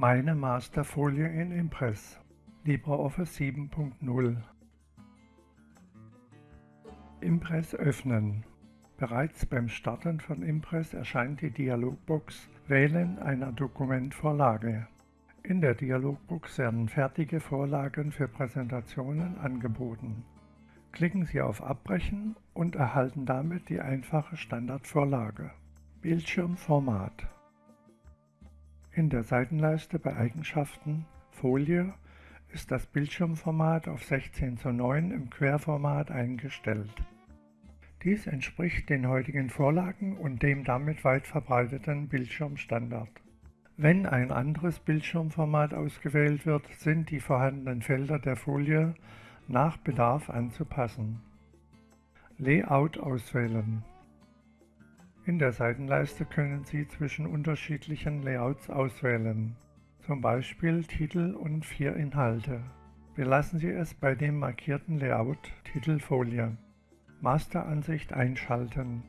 Meine Masterfolie in Impress LibreOffice 7.0 Impress öffnen. Bereits beim Starten von Impress erscheint die Dialogbox Wählen einer Dokumentvorlage. In der Dialogbox werden fertige Vorlagen für Präsentationen angeboten. Klicken Sie auf Abbrechen und erhalten damit die einfache Standardvorlage. Bildschirmformat in der Seitenleiste bei Eigenschaften Folie ist das Bildschirmformat auf 16 zu 9 im Querformat eingestellt. Dies entspricht den heutigen Vorlagen und dem damit weit verbreiteten Bildschirmstandard. Wenn ein anderes Bildschirmformat ausgewählt wird, sind die vorhandenen Felder der Folie nach Bedarf anzupassen. Layout auswählen in der Seitenleiste können Sie zwischen unterschiedlichen Layouts auswählen, zum Beispiel Titel und vier Inhalte. Belassen Sie es bei dem markierten Layout Titelfolie. Masteransicht einschalten.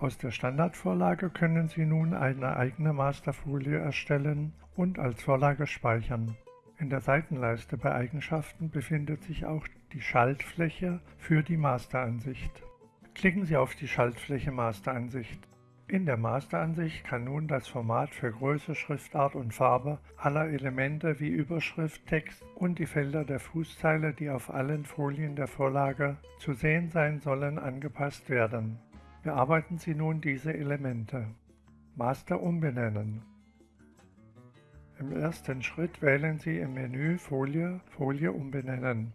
Aus der Standardvorlage können Sie nun eine eigene Masterfolie erstellen und als Vorlage speichern. In der Seitenleiste bei Eigenschaften befindet sich auch die Schaltfläche für die Masteransicht. Klicken Sie auf die Schaltfläche Masteransicht. In der Masteransicht kann nun das Format für Größe, Schriftart und Farbe aller Elemente wie Überschrift, Text und die Felder der Fußzeile, die auf allen Folien der Vorlage zu sehen sein sollen, angepasst werden. Bearbeiten Sie nun diese Elemente. Master umbenennen. Im ersten Schritt wählen Sie im Menü Folie Folie umbenennen.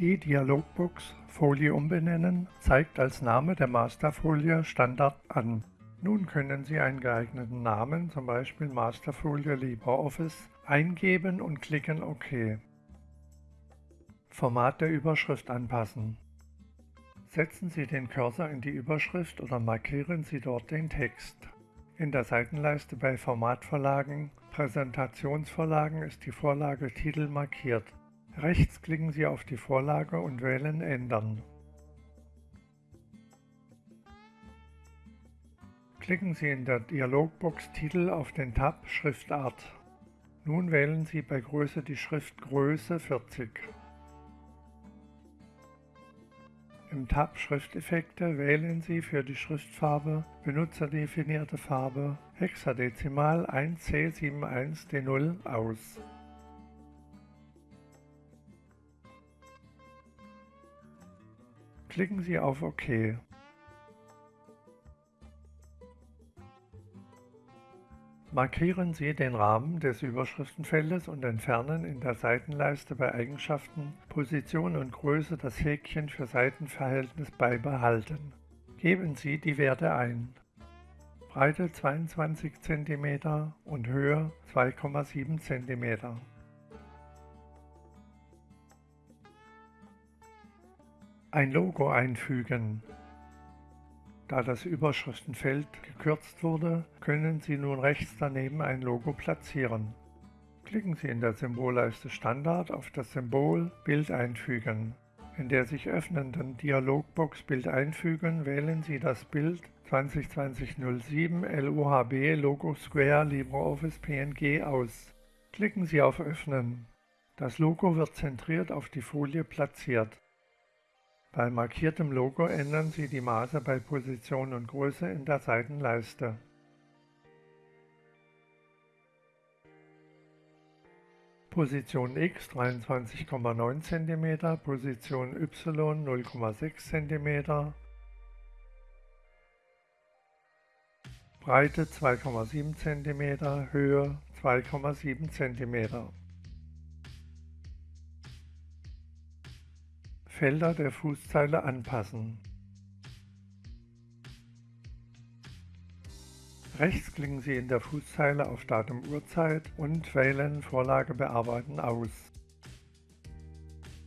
Die Dialogbox Folie umbenennen zeigt als Name der Masterfolie Standard an. Nun können Sie einen geeigneten Namen, zum Beispiel Masterfolie LibreOffice, eingeben und klicken OK. Format der Überschrift anpassen. Setzen Sie den Cursor in die Überschrift oder markieren Sie dort den Text. In der Seitenleiste bei Formatvorlagen, Präsentationsvorlagen ist die Vorlage Titel markiert. Rechts klicken Sie auf die Vorlage und wählen Ändern. Klicken Sie in der Dialogbox Titel auf den Tab Schriftart. Nun wählen Sie bei Größe die Schriftgröße 40. Im Tab Schrifteffekte wählen Sie für die Schriftfarbe Benutzerdefinierte Farbe Hexadezimal 1C71D0 aus. Klicken Sie auf OK. Markieren Sie den Rahmen des Überschriftenfeldes und entfernen in der Seitenleiste bei Eigenschaften Position und Größe das Häkchen für Seitenverhältnis beibehalten. Geben Sie die Werte ein. Breite 22 cm und Höhe 2,7 cm. Ein Logo einfügen. Da das Überschriftenfeld gekürzt wurde, können Sie nun rechts daneben ein Logo platzieren. Klicken Sie in der Symbolleiste Standard auf das Symbol Bild einfügen. In der sich öffnenden Dialogbox Bild einfügen wählen Sie das Bild 2020-07 LUHB Logo Square LibreOffice PNG aus. Klicken Sie auf Öffnen. Das Logo wird zentriert auf die Folie platziert. Bei markiertem Logo ändern Sie die Maße bei Position und Größe in der Seitenleiste. Position X 23,9 cm, Position Y 0,6 cm, Breite 2,7 cm, Höhe 2,7 cm. Felder der Fußzeile anpassen. Rechts klicken Sie in der Fußzeile auf Datum Uhrzeit und wählen Vorlage bearbeiten aus.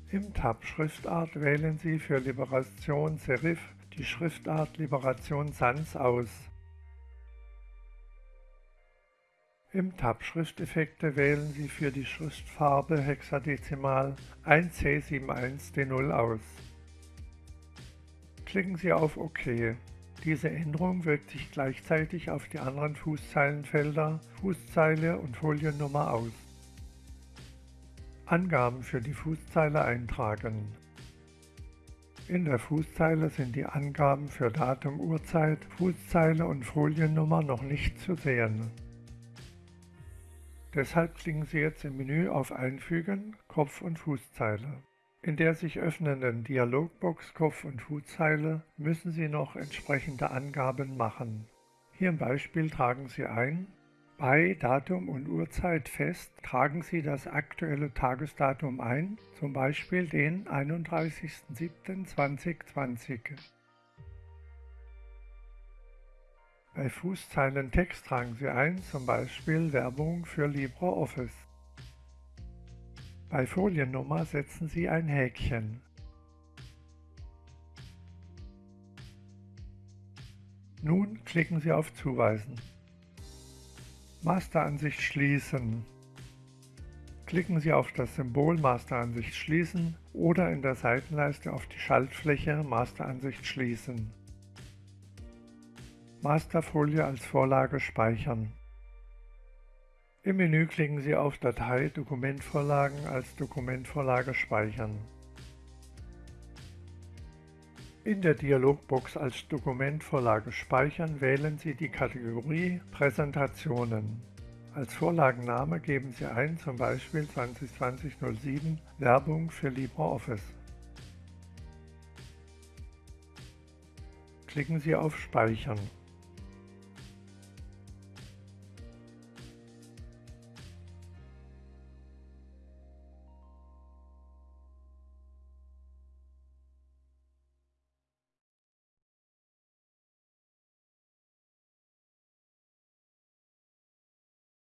Im Tab Schriftart wählen Sie für Liberation Serif die Schriftart Liberation Sans aus. Im Tab Schrifteffekte wählen Sie für die Schriftfarbe Hexadezimal 1C71D0 aus. Klicken Sie auf OK. Diese Änderung wirkt sich gleichzeitig auf die anderen Fußzeilenfelder Fußzeile und Foliennummer aus. Angaben für die Fußzeile eintragen. In der Fußzeile sind die Angaben für Datum, Uhrzeit, Fußzeile und Foliennummer noch nicht zu sehen. Deshalb klicken Sie jetzt im Menü auf Einfügen, Kopf- und Fußzeile. In der sich öffnenden Dialogbox Kopf- und Fußzeile müssen Sie noch entsprechende Angaben machen. Hier im Beispiel tragen Sie ein bei Datum und Uhrzeit fest tragen Sie das aktuelle Tagesdatum ein, zum Beispiel den 31.07.2020. Bei Fußzeilentext tragen Sie ein, zum Beispiel Werbung für LibreOffice. Bei Foliennummer setzen Sie ein Häkchen. Nun klicken Sie auf Zuweisen. Masteransicht schließen. Klicken Sie auf das Symbol Masteransicht schließen oder in der Seitenleiste auf die Schaltfläche Masteransicht schließen. Masterfolie als Vorlage speichern. Im Menü klicken Sie auf Datei Dokumentvorlagen als Dokumentvorlage speichern. In der Dialogbox als Dokumentvorlage speichern wählen Sie die Kategorie Präsentationen. Als Vorlagenname geben Sie ein zum Beispiel 2020-07 Werbung für LibreOffice. Klicken Sie auf Speichern.